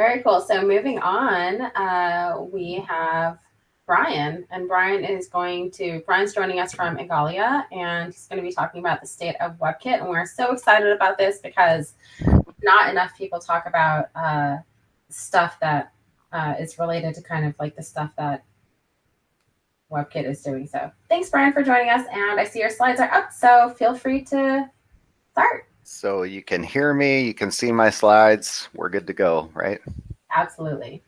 Very cool. So moving on, uh, we have Brian, and Brian is going to, Brian's joining us from Igalia, and he's going to be talking about the state of WebKit. And we're so excited about this because not enough people talk about uh, stuff that uh, is related to kind of like the stuff that WebKit is doing. So thanks, Brian, for joining us. And I see your slides are up, so feel free to start. So you can hear me, you can see my slides. We're good to go, right? Absolutely.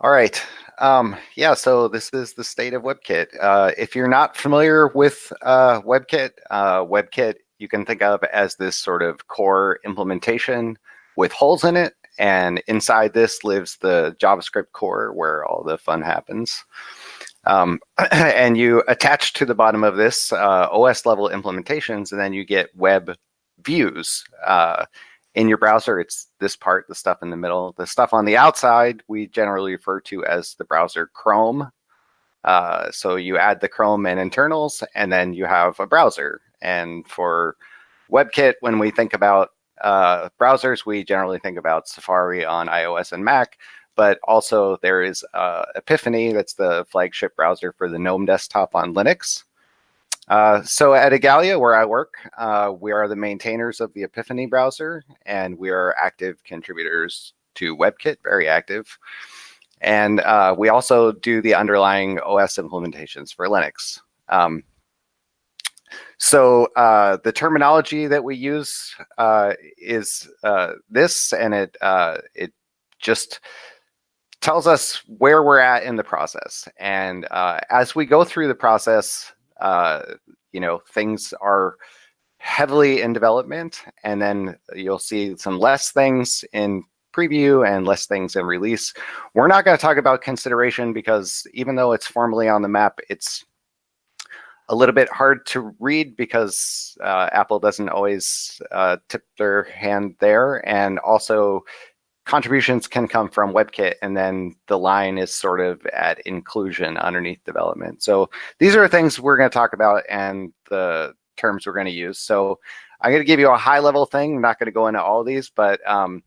All right. Um, yeah, so this is the state of WebKit. Uh, if you're not familiar with uh, WebKit, uh, WebKit you can think of as this sort of core implementation with holes in it. And inside this lives the JavaScript core where all the fun happens. Um, and you attach to the bottom of this uh, OS level implementations, and then you get web views. Uh, in your browser, it's this part, the stuff in the middle. The stuff on the outside, we generally refer to as the browser Chrome. Uh, so you add the Chrome and internals, and then you have a browser. And for WebKit, when we think about uh, browsers, we generally think about Safari on iOS and Mac, but also there is uh, Epiphany, that's the flagship browser for the GNOME desktop on Linux. Uh, so at Igalia, where I work, uh, we are the maintainers of the Epiphany browser, and we are active contributors to WebKit, very active. And uh, we also do the underlying OS implementations for Linux. Um, so uh, the terminology that we use uh, is uh, this, and it it just tells us where we're at in the process. And as we go through the process, uh, you know, things are heavily in development, and then you'll see some less things in preview and less things in release. We're not going to talk about consideration because even though it's formally on the map, it's a little bit hard to read because uh, Apple doesn't always uh, tip their hand there. And also contributions can come from WebKit and then the line is sort of at inclusion underneath development. So these are things we're going to talk about and the terms we're going to use. So I'm going to give you a high level thing. I'm not going to go into all these, but um,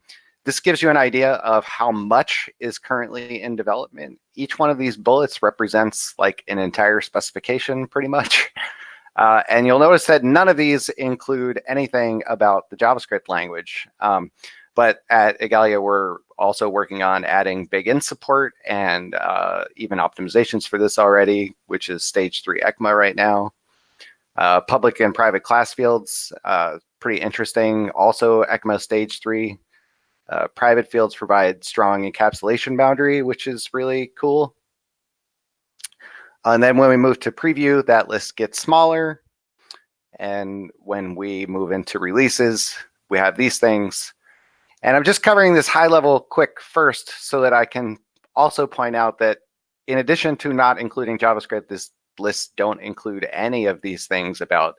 this gives you an idea of how much is currently in development. Each one of these bullets represents like an entire specification pretty much. Uh, and you'll notice that none of these include anything about the JavaScript language. Um, but at Igalia, we're also working on adding BigInt support and uh, even optimizations for this already, which is stage three ECMA right now. Uh, public and private class fields, uh, pretty interesting. Also ECMA stage three. Uh, private fields provide strong encapsulation boundary, which is really cool. And then when we move to preview, that list gets smaller. And when we move into releases, we have these things. And I'm just covering this high level quick first so that I can also point out that in addition to not including JavaScript, this lists don't include any of these things about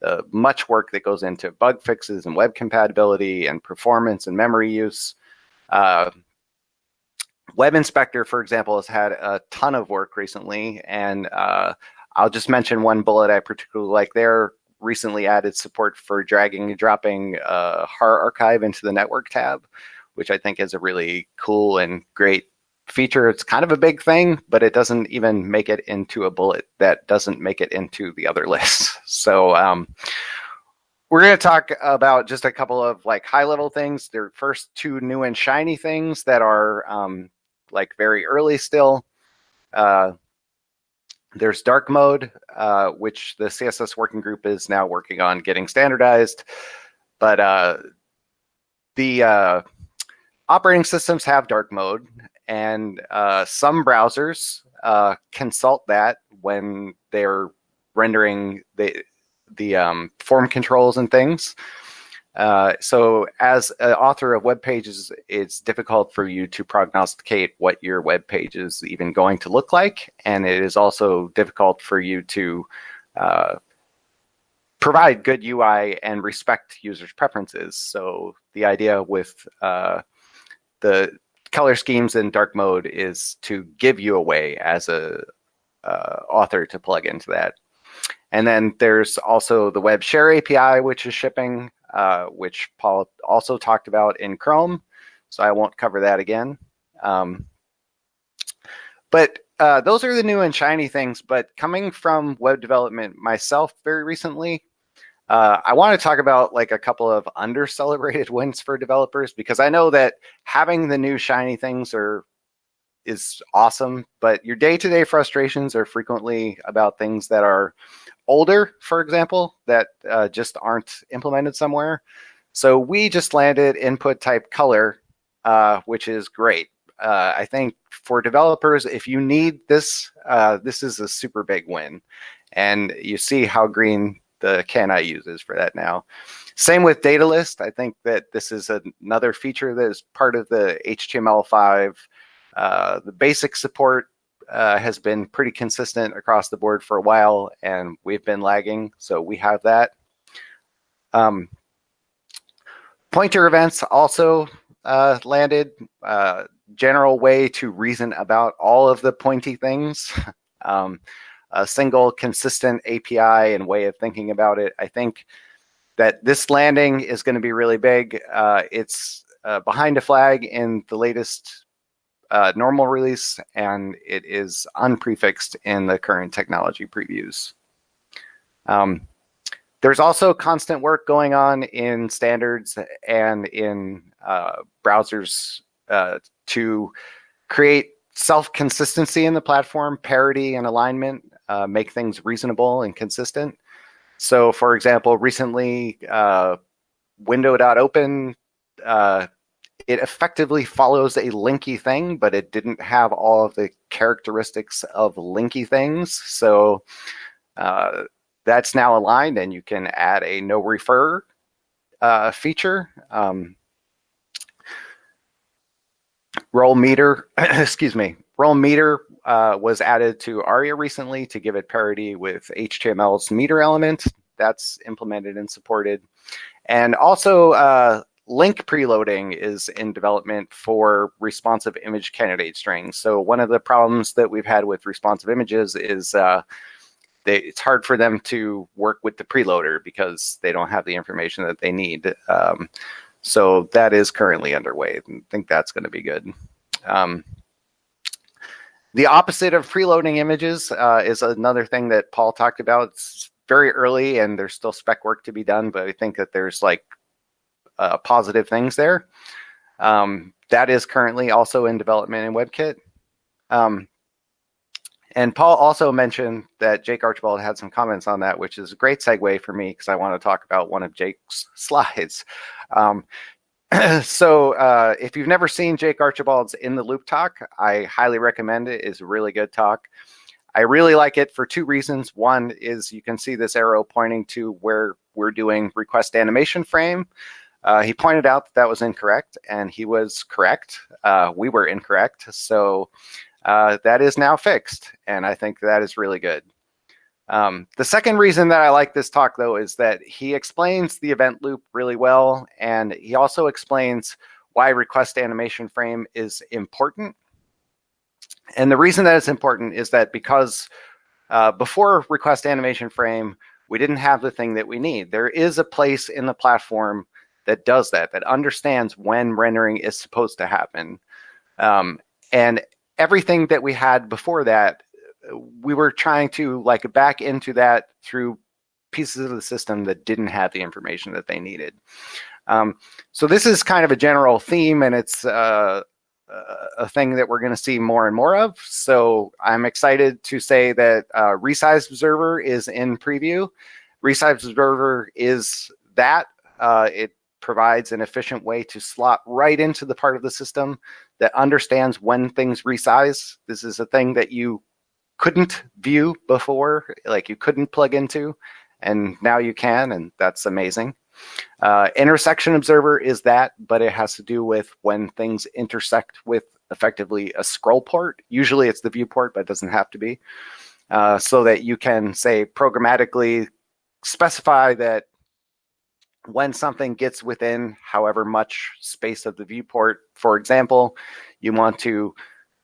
the much work that goes into bug fixes and web compatibility and performance and memory use. Uh, web Inspector, for example, has had a ton of work recently, and uh, I'll just mention one bullet I particularly like there recently added support for dragging and dropping uh, HAR archive into the network tab, which I think is a really cool and great feature. It's kind of a big thing, but it doesn't even make it into a bullet that doesn't make it into the other lists. So um, we're going to talk about just a couple of like high level things. They're first two new and shiny things that are um, like very early still. Uh, there's dark mode, uh, which the CSS working group is now working on getting standardized. But uh, the uh, operating systems have dark mode, and uh, some browsers uh, consult that when they're rendering the the um, form controls and things. Uh, so as an author of web pages, it's difficult for you to prognosticate what your web page is even going to look like. And it is also difficult for you to uh, provide good UI and respect users' preferences. So the idea with uh, the color schemes in dark mode is to give you a way as a uh, author to plug into that. And then there's also the Web Share API, which is shipping uh, which Paul also talked about in Chrome. so I won't cover that again. Um, but uh, those are the new and shiny things. But coming from web development myself very recently, uh, I want to talk about like a couple of under celebrated wins for developers because I know that having the new shiny things are is awesome, but your day-to-day -day frustrations are frequently about things that are older, for example, that uh, just aren't implemented somewhere. So we just landed input type color, uh, which is great. Uh, I think for developers, if you need this, uh, this is a super big win. And you see how green the CanI uses for that now. Same with data list. I think that this is another feature that is part of the HTML5. Uh, the basic support uh, has been pretty consistent across the board for a while, and we've been lagging, so we have that. Um, pointer events also uh, landed. Uh, general way to reason about all of the pointy things. um, a single consistent API and way of thinking about it. I think that this landing is going to be really big. Uh, it's uh, behind a flag in the latest uh, normal release, and it is unprefixed in the current technology previews. Um, there's also constant work going on in standards and in uh, browsers uh, to create self-consistency in the platform, parity and alignment, uh, make things reasonable and consistent. So for example, recently, window.open, uh, it effectively follows a linky thing, but it didn't have all of the characteristics of linky things. So uh, that's now aligned and you can add a no refer uh, feature. Um, role meter, excuse me, role meter uh, was added to ARIA recently to give it parity with HTML's meter element. That's implemented and supported. And also Link preloading is in development for responsive image candidate strings. So one of the problems that we've had with responsive images is uh, they, it's hard for them to work with the preloader because they don't have the information that they need. Um, so that is currently underway. I think that's going to be good. Um, the opposite of preloading images uh, is another thing that Paul talked about. It's very early and there's still spec work to be done, but I think that there's like uh, positive things there. Um, that is currently also in development in WebKit. Um, and Paul also mentioned that Jake Archibald had some comments on that, which is a great segue for me because I want to talk about one of Jake's slides. Um, so uh, if you've never seen Jake Archibald's In the Loop talk, I highly recommend it. It's a really good talk. I really like it for two reasons. One is you can see this arrow pointing to where we're doing request animation frame. Uh, he pointed out that that was incorrect, and he was correct. Uh, we were incorrect. So uh, that is now fixed, and I think that is really good. Um, the second reason that I like this talk, though, is that he explains the event loop really well, and he also explains why request animation frame is important. And the reason that it's important is that because uh, before request animation frame, we didn't have the thing that we need. There is a place in the platform that does that, that understands when rendering is supposed to happen. Um, and everything that we had before that, we were trying to like back into that through pieces of the system that didn't have the information that they needed. Um, so this is kind of a general theme and it's uh, a thing that we're going to see more and more of. So I'm excited to say that uh, Resize Observer is in preview. Resize Observer is that. Uh, it provides an efficient way to slot right into the part of the system that understands when things resize. This is a thing that you couldn't view before, like you couldn't plug into, and now you can, and that's amazing. Uh, intersection observer is that, but it has to do with when things intersect with effectively a scroll port. Usually it's the viewport, but it doesn't have to be. Uh, so that you can say programmatically specify that when something gets within however much space of the viewport, for example, you want to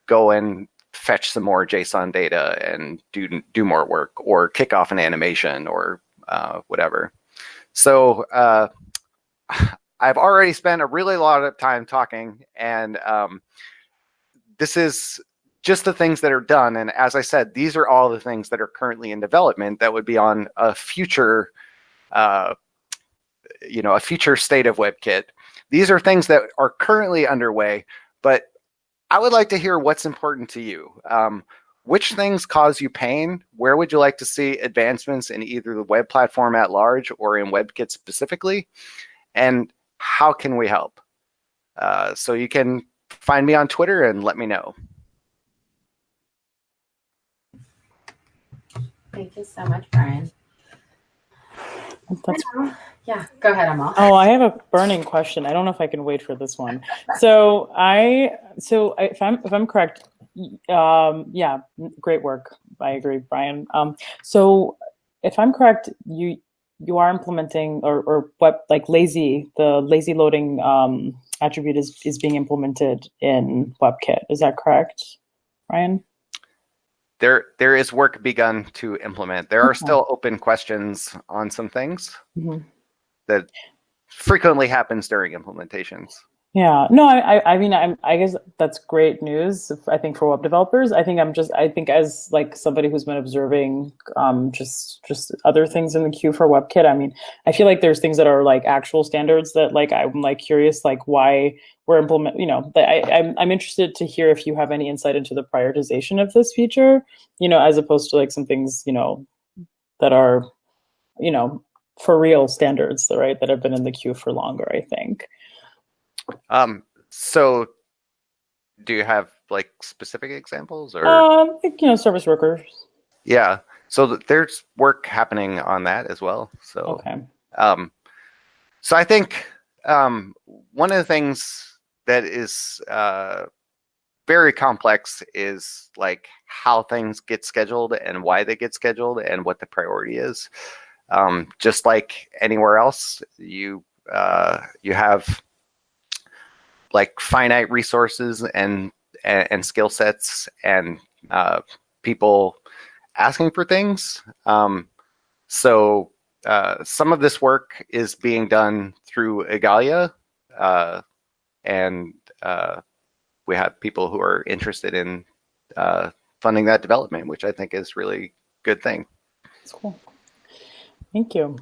go and fetch some more JSON data and do do more work, or kick off an animation, or uh, whatever. So uh, I've already spent a really lot of time talking, and um, this is just the things that are done. And as I said, these are all the things that are currently in development that would be on a future, uh, you know, a future state of WebKit. These are things that are currently underway, but I would like to hear what's important to you. Um, which things cause you pain? Where would you like to see advancements in either the web platform at large or in WebKit specifically? And how can we help? Uh, so you can find me on Twitter and let me know. Thank you so much, Brian. That's, yeah, go ahead, Amal. oh, I have a burning question. I don't know if I can wait for this one. So I, so if I'm if I'm correct, um, yeah, great work. I agree, Brian. Um, so if I'm correct, you you are implementing or or what like lazy the lazy loading um, attribute is is being implemented in WebKit. Is that correct, Brian? there there is work begun to implement. There are Okay. still open questions on some things Mhm. That frequently happens during implementations. Yeah, no, I, I, mean, I'm, I guess that's great news. I think for web developers, I think I'm just, I think as like somebody who's been observing, um, just, just other things in the queue for WebKit. I mean, I feel like there's things that are like actual standards that like I'm like curious, like why we're implement. You know, I, I'm, I'm interested to hear if you have any insight into the prioritization of this feature. You know, as opposed to like some things, you know, that are, you know, for real standards, right? That have been in the queue for longer. I think. Um, so do you have like specific examples or Um, you know, service workers. yeah. So th- there's work happening on that as well. So Okay. Um, so I think um, one of the things that is uh, very complex is like how things get scheduled and why they get scheduled and what the priority is. Um, just like anywhere else, you uh, you have like finite resources and and, and skill sets and uh, people asking for things. Um, so uh, some of this work is being done through Igalia, uh, and uh, we have people who are interested in uh, funding that development, which I think is really good thing. That's cool. Thank you.